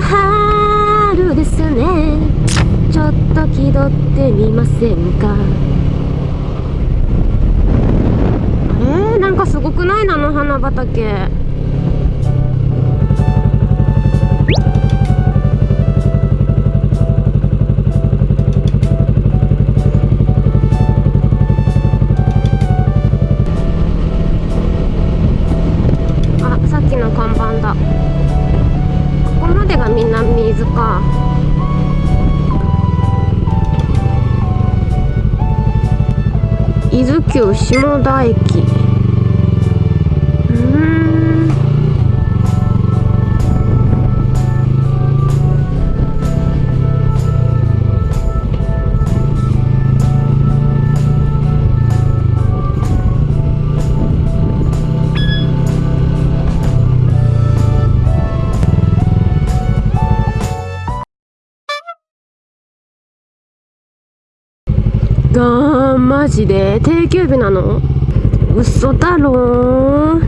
春ですね。ちょっと気取ってみませんか？えーなんかすごくない？なの花畑。か。伊豆急下田駅。ジで定休日なの？嘘だろ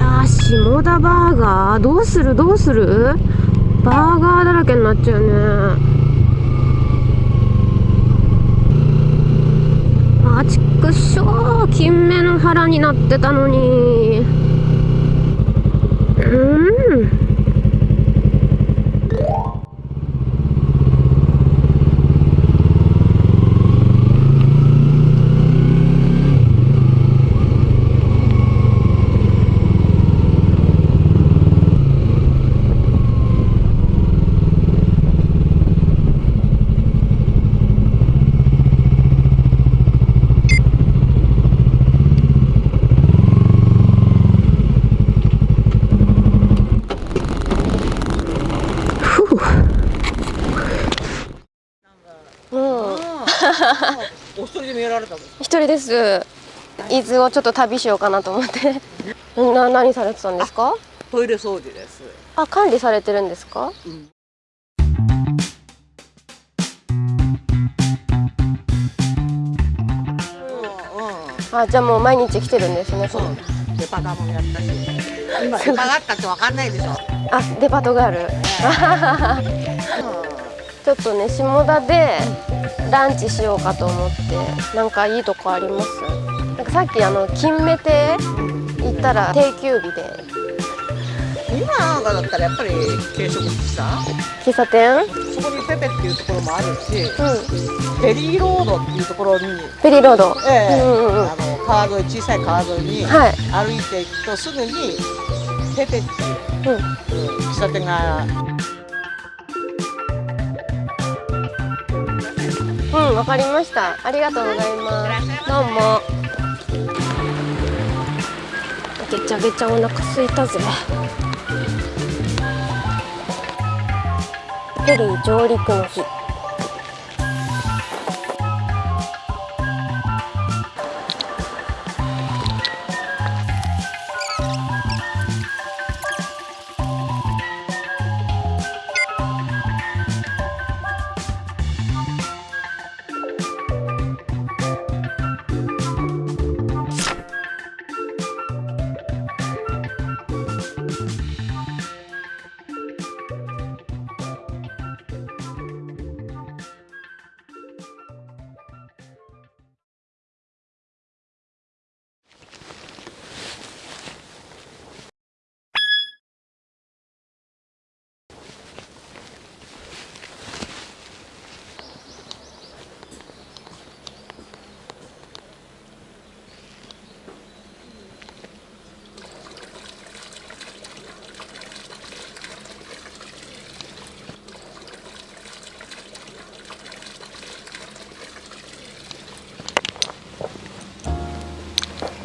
あー下田バーガー？どうする？どうする？バーガーだらけになっちゃうね。あちくしょう金目の腹になってたのに。うんふうもうお一人で見られたの一人です。伊豆をちょっと旅しようかなと思って。な何されてたんですか？トイレ掃除です。あ管理されてるんですか？うん。うんあじゃあもう毎日来てるんですねそう。デパートもやったし。今デパがあったってわかんないでしょ。あデパートがある。ちょっとね下田でランチしようかと思ってなんかいいとこあります？なんかさっきあの金目亭行ったら定休日で。今なんかだったらやっぱり軽食喫茶喫茶店？そこにペペっていうところもあるしうん。フェリーロードっていうところにフェリーロード。ええうんうんうん。あの川沿い小さい川沿いにはい。歩いていくとすぐにペペっていううん。うん喫茶店がうん、わかりました。ありがとうございます。どうも。げちゃげちゃお腹空いたぜ。ペリー上陸の日。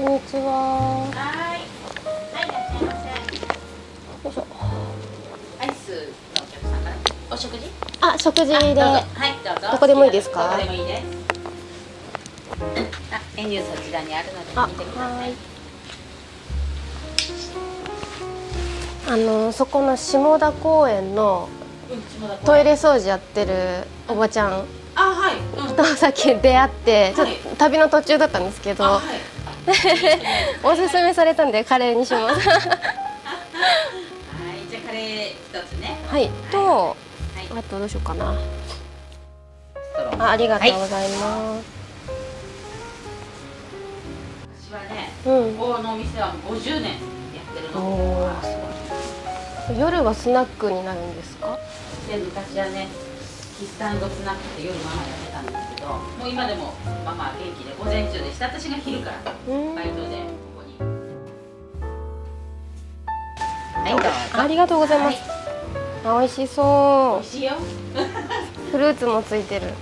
んにちは。はい。はい、いらっしゃいませ。よいしょ。アイスのお客さんから？お食事。あ、食事で。はい、どうぞ。どこでもいいですか？どこでもいいです。あ、メニューそちらにあるのであ、見てくださ。はいい。あのそこの下田公園のトイレ掃除やってるおばちゃんあ、はい。うん。とさっき出会ってちょっはいと旅の途中だったんですけど、あ、はい。おすすめされたんでカレーにします。はいじゃあカレー一つね。はい。とはい。あとどうしようかな。あありがとうはいございます、私はねうん。ここのお店はもう50年やってるの。夜はスナックになるんですか？で昔はねキスタンドスナックって夜ママやってたんですけどもう今でもママ元気で午前中でした私が昼からうんバイトでここに。はいどうぞ。ありがとうございます、あ美味し美そ味しいよ。うフルーツもついてる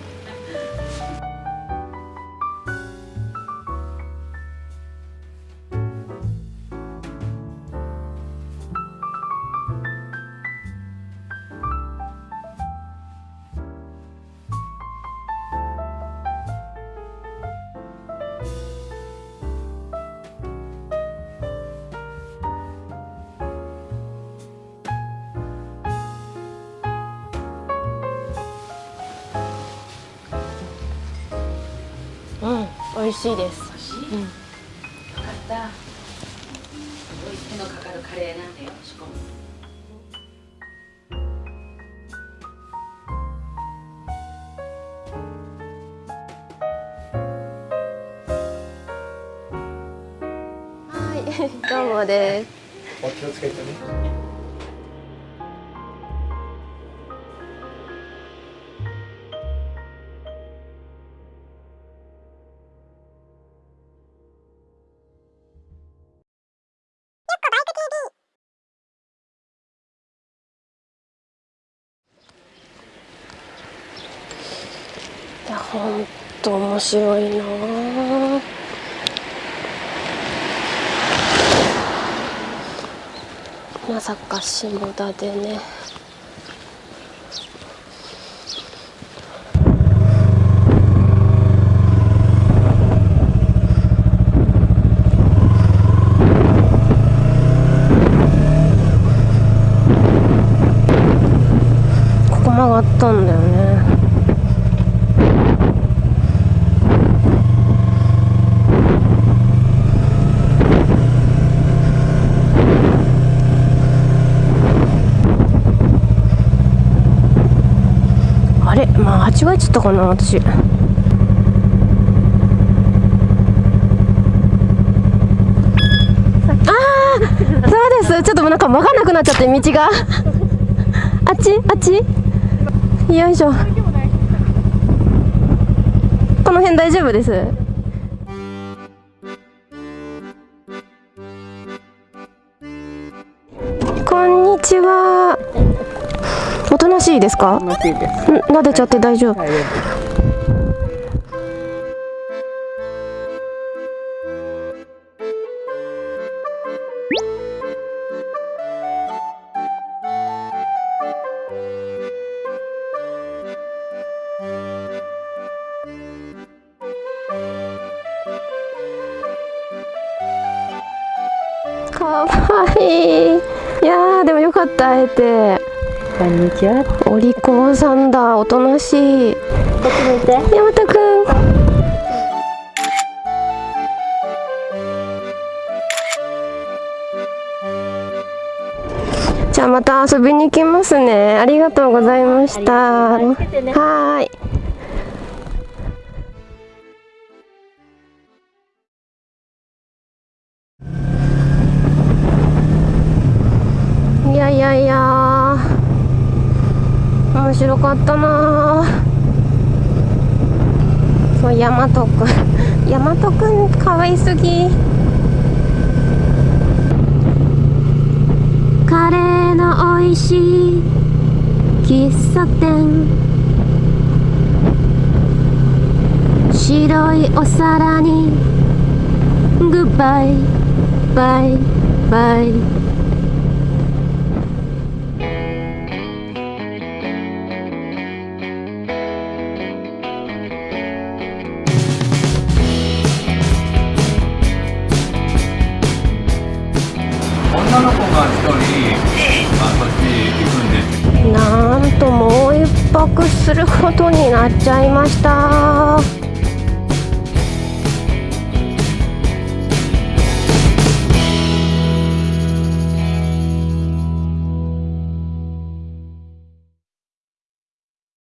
美味しいです。よかった。すごい手のかかるカレーなんだよ仕込むはい。どうもです。お気をつけてね。ほんと面白いなあまさか下田でね。ここ曲がったんだよね。あれ？まあ間違えちゃったかな私。ああそうです。ちょっとなんか分かんなくなっちゃって道が。あっち？あっち？よいしょ。この辺大丈夫です？こんにちは。なしいですか？ん撫でちゃって大丈夫？かわいい。いやーでもよかった会えてこんにちは。お利口さんだ。おとなしい。こっち見て。大和くん。じゃあまた遊びに行きますね。ありがとうございました。はい白かったな。そう大和くん。大和くんかわいすぎ。カレーの美味しい喫茶店。白いお皿に。グッバイバイバイ。することになっちゃいました。